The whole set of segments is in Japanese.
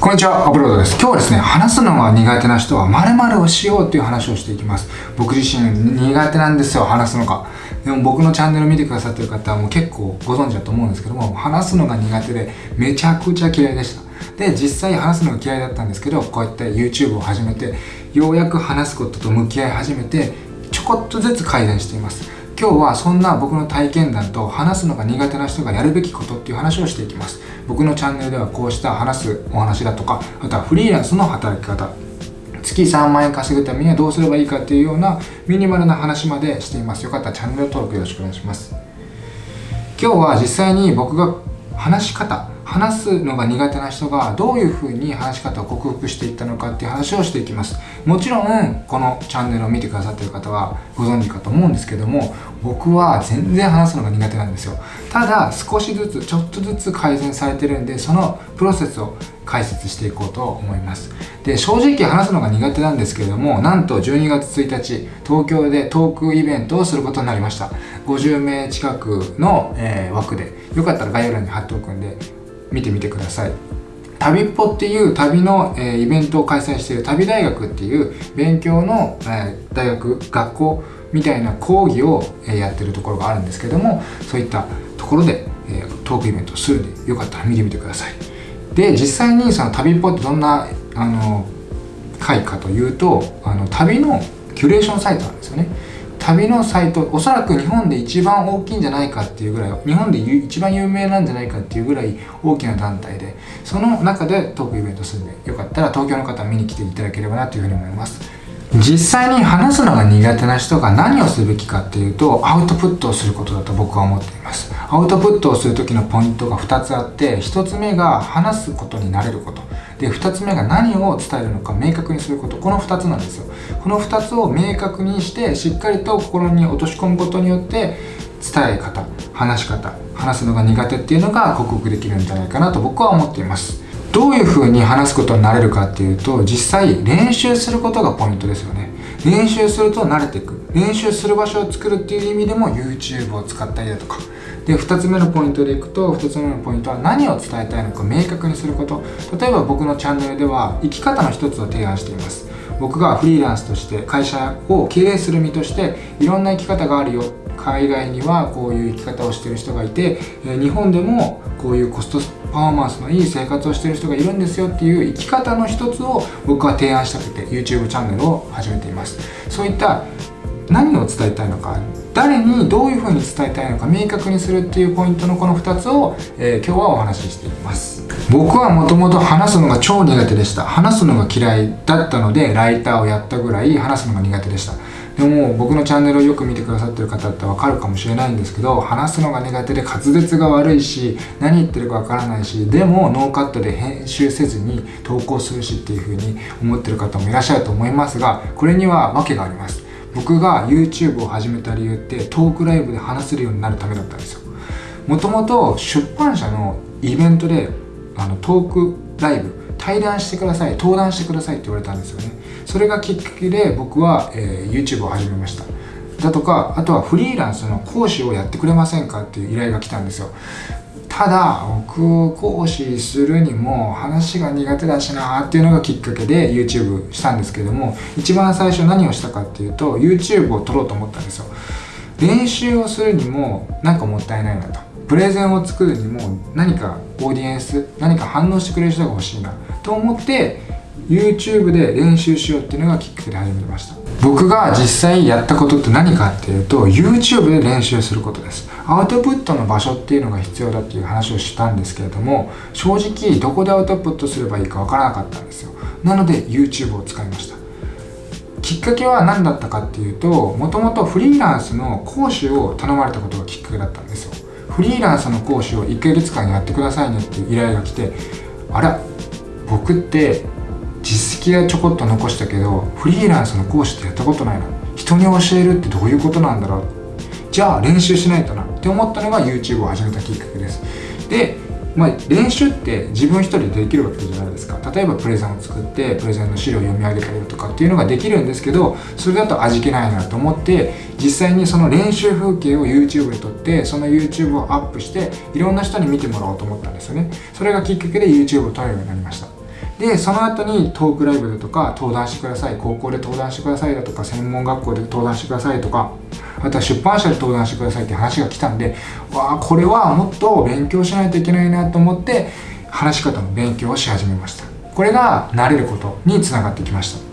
こんにちは、アップロードです。今日はですね、話すのが苦手な人は〇〇をしようっていう話をしていきます。僕自身苦手なんですよ、話すのが。でも僕のチャンネル見てくださってる方はもう結構ご存知だと思うんですけども、話すのが苦手でめちゃくちゃ嫌いでした。で、実際話すのが嫌いだったんですけど、こうやって YouTube を始めて、ようやく話すことと向き合い始めて、ちょこっとずつ改善しています。今日はそんな僕の体験談と話すのが苦手な人がやるべきことっていう話をしていきます。僕のチャンネルではこうした話すお話だとかあとはフリーランスの働き方。月3万円稼ぐためにはどうすればいいかっていうようなミニマルな話までしています。よかったらチャンネル登録よろしくお願いします。今日は実際に僕が話し方話すのが苦手な人がどういう風に話し方を克服していったのかっていう話をしていきます。もちろんこのチャンネルを見てくださってる方はご存知かと思うんですけども僕は全然話すのが苦手なんですよ。ただ少しずつちょっとずつ改善されてるんでそのプロセスを解説していこうと思います。で正直話すのが苦手なんですけれどもなんと12月1日東京でトークイベントをすることになりました。50名近くの、えー、枠でよかったら概要欄に貼っておくんで見てみてください。旅っぽっていう旅の、え、イベントを開催している旅大学っていう勉強の、え、大学学校みたいな講義を、え、やってるところがあるんですけどもそういったところで、え、トークイベントをするんでよかったら見てみてください。で実際にその旅っぽってどんなあの会かというとあの旅のキュレーションサイトなんですよね。旅のサイトおそらく日本で一番大きいんじゃないかっていうぐらい日本で一番有名なんじゃないかっていうぐらい大きな団体でその中でトークイベントするんでよかったら東京の方見に来ていただければなというふうに思います。実際に話すのが苦手な人が何をすべきかっていうとアウトプットをすることだと僕は思っています。アウトプットをする時のポイントが2つあって1つ目が話すことになれること。で2つ目が何を伝えるのか明確にすること。この2つなんですよ。この2つを明確にしてしっかりと心に落とし込むことによって伝え方話し方話すのが苦手っていうのが克服できるんじゃないかなと僕は思っています。どういう風に話すことになれるかっていうと実際練習することがポイントですよね。練習すると慣れていく。練習する場所を作るっていう意味でも YouTube を使ったりだとか。で2つ目のポイントでいくと2つ目のポイントは何を伝えたいのか明確にすること。例えば僕のチャンネルでは生き方の一つを提案しています。僕がフリーランスとして会社を経営する身としていろんな生き方があるよ。海外にはこういう生き方をしてる人がいて日本でもこういうコストパフォーマンスのいい生活をしてる人がいるんですよっていう生き方の一つを僕は提案したくて YouTube チャンネルを始めています。そういった何を伝えたいのか誰にどういうふうに伝えたいのか明確にするっていうポイントのこの2つを、えー、今日はお話ししています。僕はもともと話すのが超苦手でした。話すのが嫌いだったのでライターをやったぐらい話すのが苦手でした。でも僕のチャンネルをよく見てくださってる方ってわかるかもしれないんですけど話すのが苦手で滑舌が悪いし何言ってるかわからないしでもノーカットで編集せずに投稿するしっていうふうに思ってる方もいらっしゃると思いますがこれには訳があります。僕が YouTube を始めた理由ってトークライブで話せるようになるためだったんですよ。もともと出版社のイベントであのトークライブ対談してください登壇してくださいって言われたんですよね。それがきっかけで僕は、えー、YouTube を始めました。だとかあとはフリーランスの講師をやってくれませんかっていう依頼が来たんですよ。ただ僕講師するにも話が苦手だしなっていうのがきっかけで YouTube したんですけども一番最初何をしたかっていうと YouTube を撮ろうと思ったんですよ。練習をするにもなんかもったいないなと。プレゼンを作るにも何かオーディエンス何か反応してくれる人が欲しいなと思って YouTube で練習しようっていうのがきっかけで始めました。僕が実際やったことって何かっていうと YouTube で練習することです。アウトプットの場所っていうのが必要だっていう話をしたんですけれども正直どこでアウトプットすればいいかわからなかったんですよ。なので YouTube を使いました。きっかけは何だったかっていうともともとフリーランスの講師を頼まれたことがきっかけだったんですよ。フリーランスの講師を1ヶ月間やってくださいねっていう依頼が来てあら僕って実績はちょこっと残したけどフリーランスの講師ってやったことないな。人に教えるってどういうことなんだろう。じゃあ練習しないとなって思ったのが YouTube を始めたきっかけです。で、まあ、練習って自分一人でできるわけじゃないですか。例えばプレゼンを作ってプレゼンの資料を読み上げたりとかっていうのができるんですけどそれだと味気ないなと思って実際にその練習風景を YouTube で撮ってその YouTube をアップしていろんな人に見てもらおうと思ったんですよね。それがきっかけで YouTube を撮るようになりました。でその後にトークライブだとか登壇してください。高校で登壇してくださいだとか専門学校で登壇してくださいとかあとは出版社で登壇してくださいって話が来たんでわあこれはもっと勉強しないといけないなと思って話し方の勉強をし始めました。これが慣れることにつながってきました。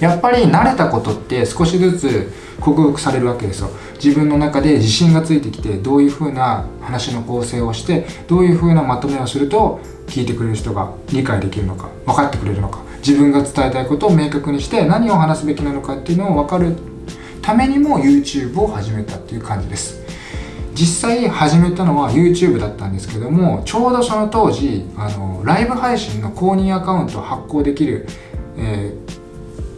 やっぱり慣れたことって少しずつ克服されるわけですよ。自分の中で自信がついてきてどういう風な話の構成をしてどういう風なまとめをすると聞いてくれる人が理解できるのか分かってくれるのか自分が伝えたいことを明確にして何を話すべきなのかっていうのを分かるためにも YouTube を始めたっていう感じです。実際始めたのは YouTube だったんですけどもちょうどその当時あのライブ配信の公認アカウントを発行できる、え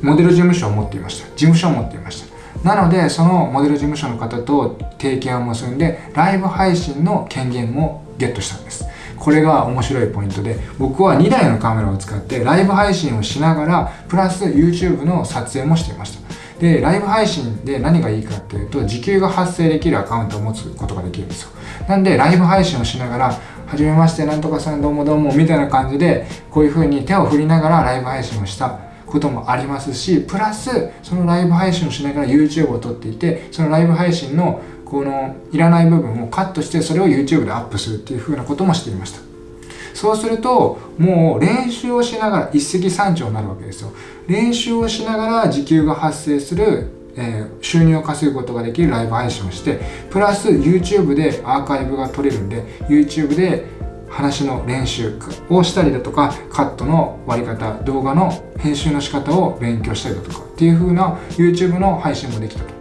ー、モデル事務所を持っていました。事務所を持っていました。なのでそのモデル事務所の方と提携を結んでライブ配信の権限もゲットしたんです。これが面白いポイントで僕は2台のカメラを使ってライブ配信をしながらプラス YouTube の撮影もしていました。でライブ配信で何がいいかっていうと時給が発生できるアカウントを持つことができるんですよ。なんでライブ配信をしながらはじめましてなんとかさんどうもどうもみたいな感じでこういう風に手を振りながらライブ配信をしたこともありますしプラスそのライブ配信をしながら YouTube を撮っていてそのライブ配信のこのいらない部分をカットしてそれを YouTube でアップするっていう風なこともしていました。そうするともう練習をしながら一石三鳥になるわけですよ。練習をしながら時給が発生するえー、収入を稼ぐことができるライブ配信をしてプラス YouTube でアーカイブが取れるんで YouTube で話の練習をしたりだとかカットの割り方動画の編集の仕方を勉強したりだとかっていう風な YouTube の配信もできたと。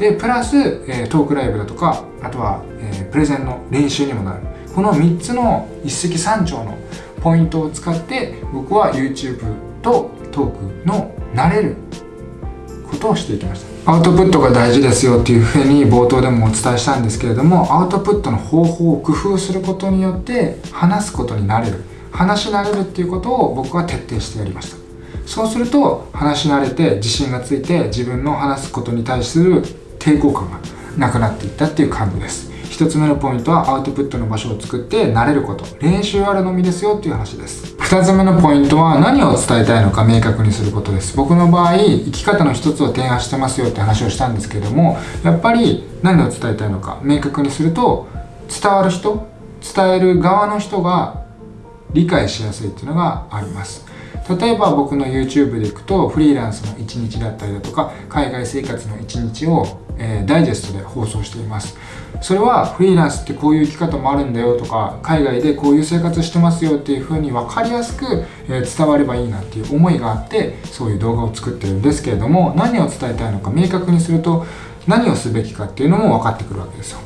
でプラス、えー、トークライブだとかあとは、え、プレゼンの練習にもなる。この3つの一石三鳥のポイントを使って僕は YouTube とトークの慣れることをしていきました。アウトプットが大事ですよっていうふうに冒頭でもお伝えしたんですけれどもアウトプットの方法を工夫することによって話すことになれる。話し慣れるっていうことを僕は徹底してやりました。そうすると話し慣れて自信がついて自分の話すことに対する抵抗感がなくなっていったっていう感じです。1つ目のポイントはアウトプットの場所を作って慣れること。練習あるのみですよっていう話です。2つ目のポイントは何を伝えたいのか明確にすることです。僕の場合生き方の一つを提案してますよって話をしたんですけどもやっぱり何を伝えたいのか明確にすると伝わる人伝える側の人が理解しやすいっていうのがあります。例えば僕の YouTube でいくとフリーランスの1日だったりだとか海外生活の1日を、えー、ダイジェストで放送しています。それはフリーランスってこういう生き方もあるんだよとか海外でこういう生活してますよっていう風に分かりやすく、え伝わればいいなっていう思いがあってそういう動画を作ってるんですけれども何を伝えたいのか明確にすると何をすべきかっていうのも分かってくるわけですよ。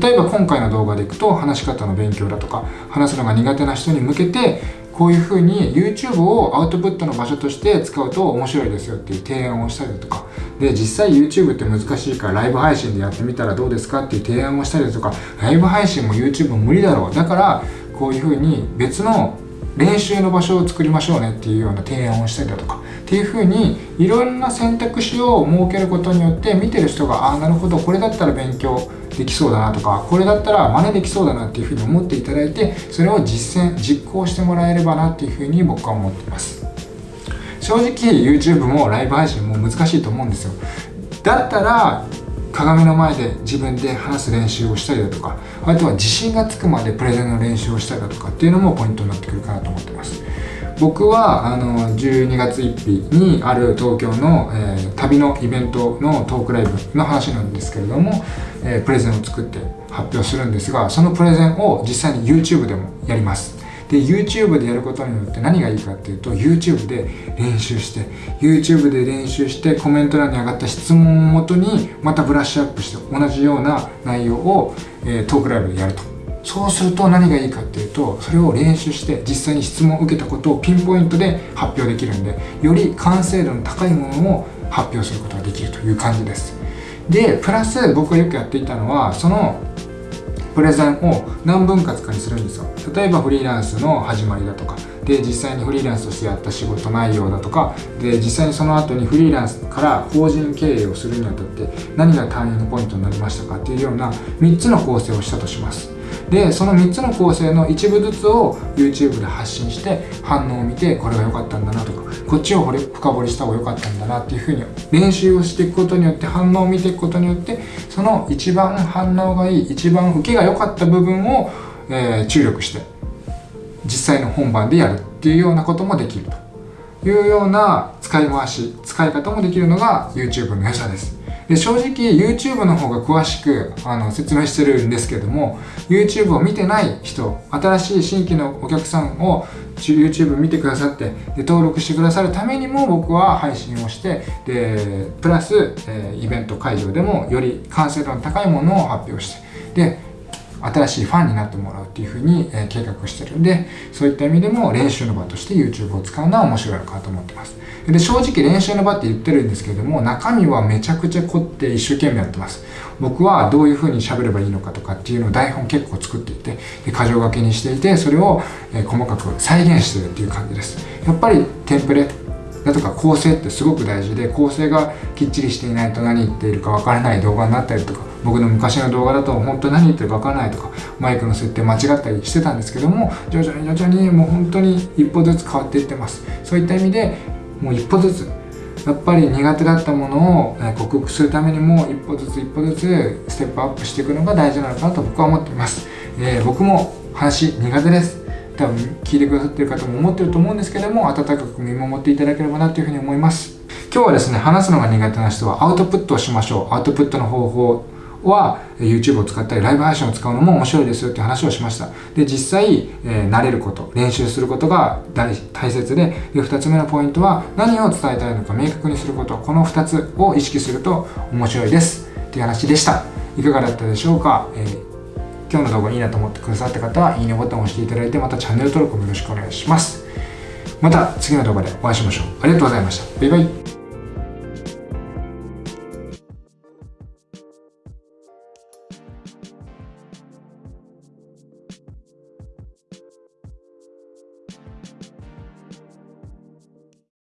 例えば今回の動画でいくと話し方の勉強だとか話すのが苦手な人に向けてこういうふうに YouTube をアウトプットの場所として使うと面白いですよっていう提案をしたりだとか。で実際 YouTube って難しいからライブ配信でやってみたらどうですかっていう提案をしたりだとか。ライブ配信も YouTube も無理だろう。だからこういうふうに別の練習の場所を作りましょうねっていうような提案をしたりだとかっていうふうにいろんな選択肢を設けることによって見てる人がああなるほどこれだったら勉強できそうだなとかこれだったら真似できそうだなっていうふうに思っていただいてそれを実践実行してもらえればなっていうふうに僕は思っています。正直 YouTube もライブ配信も難しいと思うんですよ。だったら鏡の前で自分で話す練習をしたりだとかあとは自信がつくまでプレゼンの練習をしたりだとかっていうのもポイントになってくるかなと思ってます。僕はあの12月1日にある東京の、えー、旅のイベントのトークライブの話なんですけれども、えー、プレゼンを作って発表するんですがそのプレゼンを実際に YouTube でもやります。で YouTube でやることによって何がいいかっていうと YouTube で練習して YouTube で練習してコメント欄に上がった質問をもとにまたブラッシュアップして同じような内容を、えー、トークライブでやると。そうすると何がいいかっていうとそれを練習して実際に質問を受けたことをピンポイントで発表できるんでより完成度の高いものを発表することができるという感じです。でプラス僕がよくやっていたのはそのプレゼンを何分割かにするんですよ。例えばフリーランスの始まりだとかで実際にフリーランスとしてやった仕事内容だとかで実際にその後にフリーランスから法人経営をするにあたって何がターニングポイントになりましたかっていうような3つの構成をしたとします。でその3つの構成の一部ずつを YouTube で発信して反応を見てこれが良かったんだなとかこっちを深掘りした方が良かったんだなっていうふうに練習をしていくことによって反応を見ていくことによってその一番反応がいい一番受けが良かった部分を、えー、注力して実際の本番でやるっていうようなこともできるというような使い回し使い方もできるのが YouTube の良さです。で正直 YouTube の方が詳しくあの説明してるんですけども YouTube を見てない人新しい新規のお客さんを YouTube 見てくださってで登録してくださるためにも僕は配信をしてでプラス、えー、イベント会場でもより完成度の高いものを発表してで新しいファンになってもらうっていうふうに、え計画してるんでそういった意味でも練習の場として YouTube を使うのは面白いのかと思ってます。で正直練習の場って言ってるんですけれども中身はめちゃくちゃ凝って一生懸命やってます。僕はどういうふうに喋ればいいのかとかっていうのを台本結構作っていてで箇条書きにしていてそれを、え細かく再現してるっていう感じです。やっぱりテンプレだとか構成ってすごく大事で構成がきっちりしていないと何言っているかわからない動画になったりとか僕の昔の動画だと本当何言ってるかわからないとかマイクの設定間違ったりしてたんですけども徐々に徐々にもう本当に一歩ずつ変わっていってます。そういった意味でもう一歩ずつやっぱり苦手だったものを克服するためにも一歩ずつ一歩ずつステップアップしていくのが大事なのかなと僕は思っています、えー、僕も話苦手です。多分聞いてくださってる方も思ってると思うんですけども温かく見守っていただければなというふうに思います。今日はですね話すのが苦手な人はアウトプットをしましょう。アウトプットの方法は YouTube を使ったりライブ配信を使うのも面白いですよって話をしました。で実際、えー、慣れること練習することが大切でで2つ目のポイントは何を伝えたいのか明確にすることこの2つを意識すると面白いですっていう話でした。いかがだったでしょうか、えー、今日の動画いいなと思ってくださった方はいいねボタンを押していただいてまたチャンネル登録もよろしくお願いします。また次の動画でお会いしましょう。ありがとうございました。バイバイ。